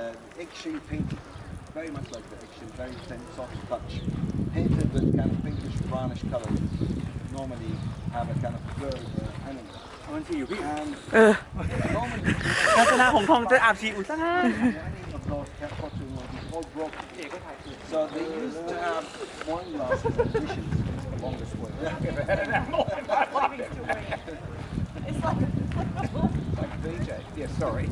uh, eggshell very much like the eggshell, very thin, soft touch, painted with kind of pinkish brownish color. Normally have a kind of bird uh, animal. มันสีอยู่พี่ I'm. So they used to have one last position along this way. It's like like VJ. Yeah, sorry.